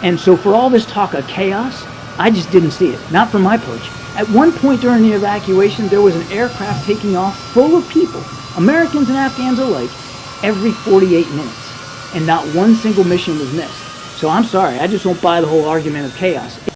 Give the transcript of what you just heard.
And so for all this talk of chaos, I just didn't see it. Not from my perch. At one point during the evacuation, there was an aircraft taking off full of people, Americans and Afghans alike, every 48 minutes. And not one single mission was missed. So I'm sorry, I just won't buy the whole argument of chaos.